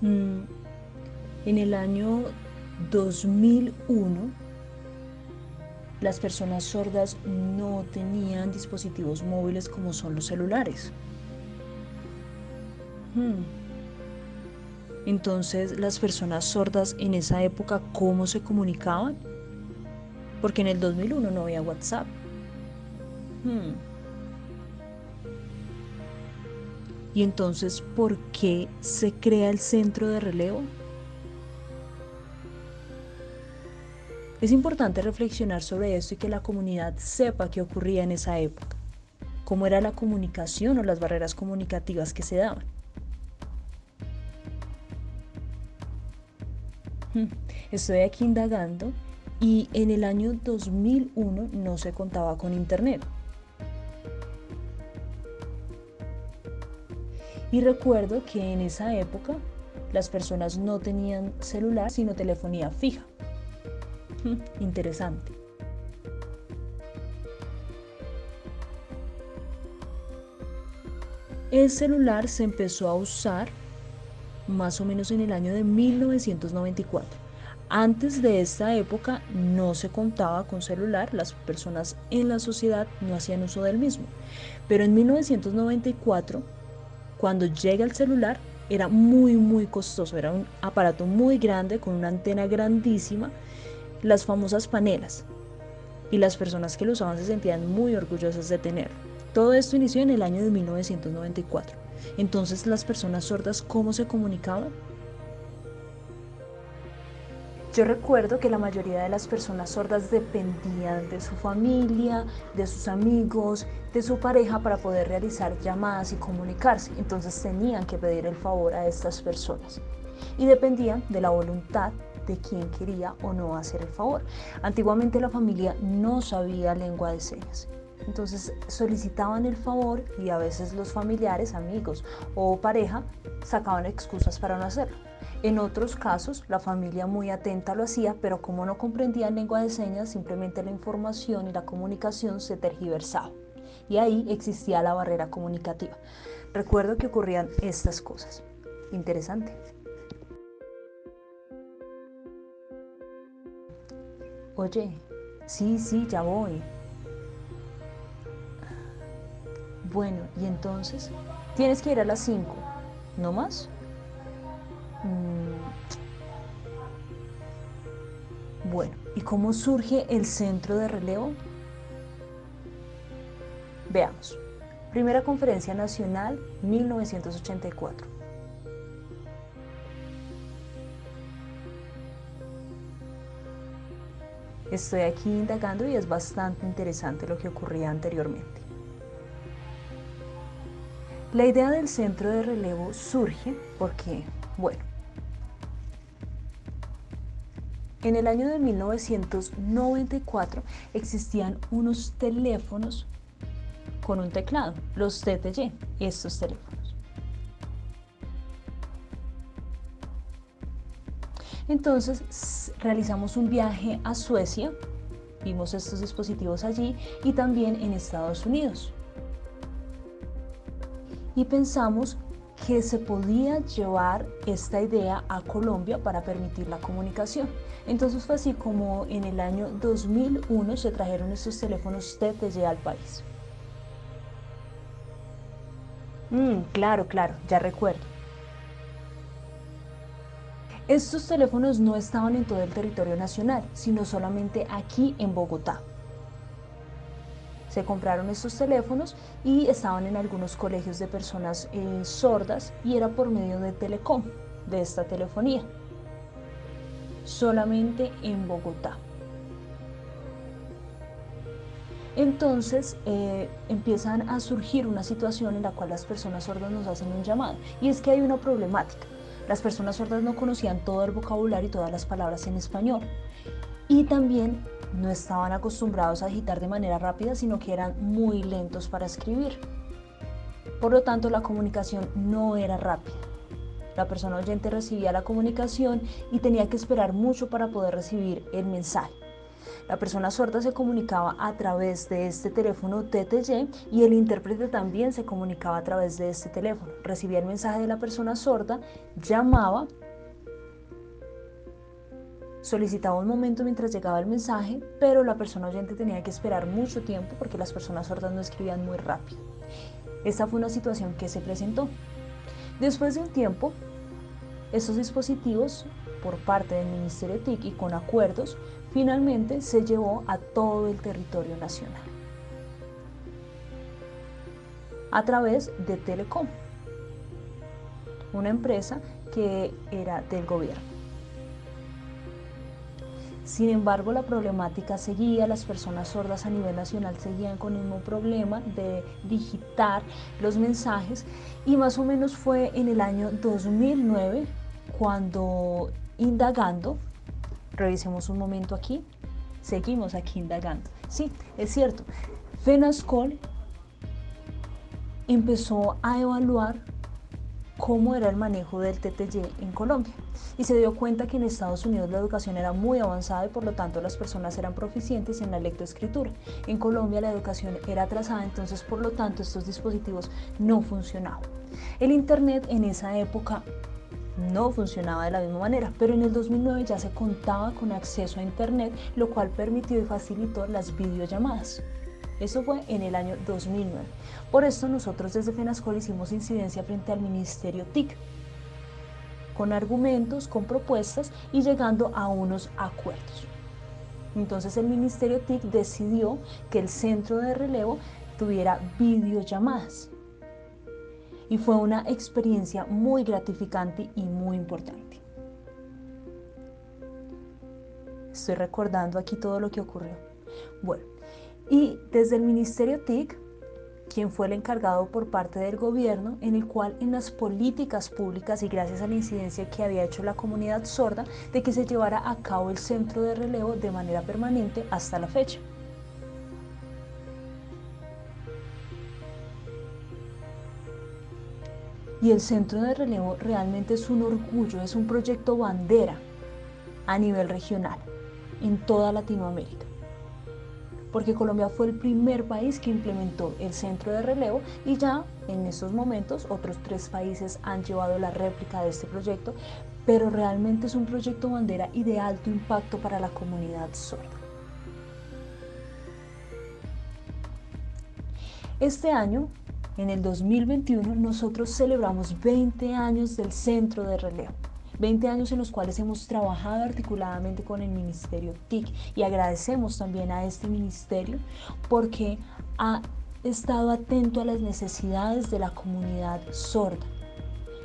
Mm, en el año 2001, las personas sordas no tenían dispositivos móviles como son los celulares. Hmm. Entonces, las personas sordas en esa época, ¿cómo se comunicaban? Porque en el 2001 no había WhatsApp. Y entonces, ¿por qué se crea el centro de relevo? Es importante reflexionar sobre esto y que la comunidad sepa qué ocurría en esa época, cómo era la comunicación o las barreras comunicativas que se daban. Hmm, estoy aquí indagando y en el año 2001 no se contaba con internet. Y recuerdo que en esa época las personas no tenían celular sino telefonía fija. Interesante. El celular se empezó a usar más o menos en el año de 1994. Antes de esta época no se contaba con celular, las personas en la sociedad no hacían uso del mismo. Pero en 1994, cuando llega el celular, era muy, muy costoso, era un aparato muy grande con una antena grandísima las famosas panelas, y las personas que lo usaban se sentían muy orgullosas de tenerlo. Todo esto inició en el año de 1994. Entonces, las personas sordas, ¿cómo se comunicaban? Yo recuerdo que la mayoría de las personas sordas dependían de su familia, de sus amigos, de su pareja para poder realizar llamadas y comunicarse. Entonces tenían que pedir el favor a estas personas. Y dependían de la voluntad de quién quería o no hacer el favor. Antiguamente la familia no sabía lengua de señas. Entonces solicitaban el favor y a veces los familiares, amigos o pareja sacaban excusas para no hacerlo. En otros casos, la familia muy atenta lo hacía, pero como no comprendían lengua de señas, simplemente la información y la comunicación se tergiversaba. Y ahí existía la barrera comunicativa. Recuerdo que ocurrían estas cosas. Interesante. Oye, sí, sí, ya voy. Bueno, y entonces, tienes que ir a las 5, ¿no más? Bueno, ¿y cómo surge el centro de relevo? Veamos. Primera Conferencia Nacional, 1984. Estoy aquí indagando y es bastante interesante lo que ocurría anteriormente. La idea del centro de relevo surge porque, bueno, en el año de 1994 existían unos teléfonos con un teclado, los TTY, estos teléfonos. Entonces realizamos un viaje a Suecia, vimos estos dispositivos allí y también en Estados Unidos. Y pensamos que se podía llevar esta idea a Colombia para permitir la comunicación. Entonces fue así como en el año 2001 se trajeron estos teléfonos TTY al país. Mm, claro, claro, ya recuerdo. Estos teléfonos no estaban en todo el territorio nacional, sino solamente aquí en Bogotá. Se compraron estos teléfonos y estaban en algunos colegios de personas eh, sordas y era por medio de Telecom, de esta telefonía. Solamente en Bogotá. Entonces eh, empiezan a surgir una situación en la cual las personas sordas nos hacen un llamado y es que hay una problemática. Las personas sordas no conocían todo el vocabulario y todas las palabras en español. Y también no estaban acostumbrados a digitar de manera rápida, sino que eran muy lentos para escribir. Por lo tanto, la comunicación no era rápida. La persona oyente recibía la comunicación y tenía que esperar mucho para poder recibir el mensaje. La persona sorda se comunicaba a través de este teléfono TTY y el intérprete también se comunicaba a través de este teléfono. Recibía el mensaje de la persona sorda, llamaba, solicitaba un momento mientras llegaba el mensaje, pero la persona oyente tenía que esperar mucho tiempo porque las personas sordas no escribían muy rápido. Esta fue una situación que se presentó. Después de un tiempo, estos dispositivos, por parte del Ministerio TIC y con acuerdos, finalmente se llevó a todo el territorio nacional a través de Telecom, una empresa que era del gobierno. Sin embargo, la problemática seguía, las personas sordas a nivel nacional seguían con el mismo problema de digitar los mensajes y más o menos fue en el año 2009 cuando indagando, revisemos un momento aquí, seguimos aquí indagando. Sí, es cierto, FENASCOL empezó a evaluar cómo era el manejo del TTY en Colombia y se dio cuenta que en Estados Unidos la educación era muy avanzada y por lo tanto las personas eran proficientes en la lectoescritura. En Colombia la educación era atrasada, entonces por lo tanto estos dispositivos no funcionaban. El Internet en esa época no funcionaba de la misma manera, pero en el 2009 ya se contaba con acceso a Internet, lo cual permitió y facilitó las videollamadas. Eso fue en el año 2009. Por esto nosotros desde FENASCOL hicimos incidencia frente al Ministerio TIC, con argumentos, con propuestas y llegando a unos acuerdos. Entonces el Ministerio TIC decidió que el centro de relevo tuviera videollamadas. Y fue una experiencia muy gratificante y muy importante. Estoy recordando aquí todo lo que ocurrió. Bueno, y desde el Ministerio TIC, quien fue el encargado por parte del gobierno, en el cual en las políticas públicas y gracias a la incidencia que había hecho la comunidad sorda, de que se llevara a cabo el centro de relevo de manera permanente hasta la fecha. Y el centro de relevo realmente es un orgullo, es un proyecto bandera a nivel regional en toda Latinoamérica porque Colombia fue el primer país que implementó el centro de relevo y ya en estos momentos otros tres países han llevado la réplica de este proyecto, pero realmente es un proyecto bandera y de alto impacto para la comunidad sorda. Este año, en el 2021, nosotros celebramos 20 años del centro de relevo. 20 años en los cuales hemos trabajado articuladamente con el Ministerio TIC y agradecemos también a este ministerio porque ha estado atento a las necesidades de la comunidad sorda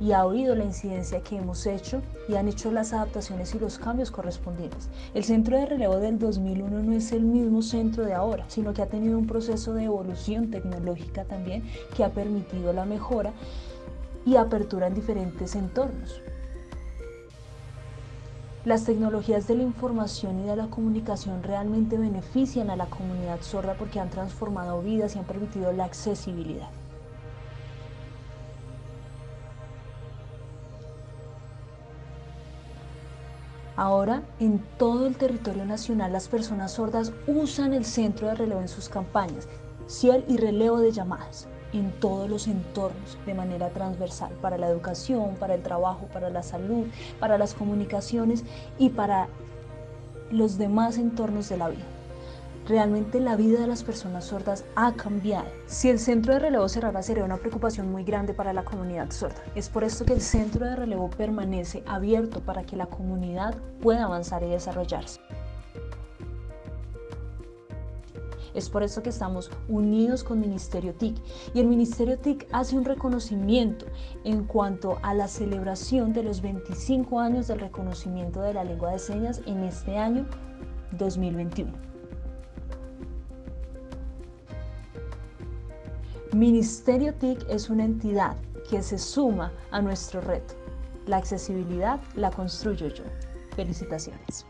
y ha oído la incidencia que hemos hecho y han hecho las adaptaciones y los cambios correspondientes. El centro de relevo del 2001 no es el mismo centro de ahora, sino que ha tenido un proceso de evolución tecnológica también que ha permitido la mejora y apertura en diferentes entornos. Las tecnologías de la información y de la comunicación realmente benefician a la comunidad sorda porque han transformado vidas y han permitido la accesibilidad. Ahora, en todo el territorio nacional, las personas sordas usan el centro de relevo en sus campañas, ciel y relevo de llamadas en todos los entornos de manera transversal, para la educación, para el trabajo, para la salud, para las comunicaciones y para los demás entornos de la vida. Realmente la vida de las personas sordas ha cambiado. Si el centro de relevo cerrara sería una preocupación muy grande para la comunidad sorda. Es por esto que el centro de relevo permanece abierto para que la comunidad pueda avanzar y desarrollarse. Es por eso que estamos unidos con Ministerio TIC y el Ministerio TIC hace un reconocimiento en cuanto a la celebración de los 25 años del reconocimiento de la lengua de señas en este año 2021. Ministerio TIC es una entidad que se suma a nuestro reto. La accesibilidad la construyo yo. Felicitaciones.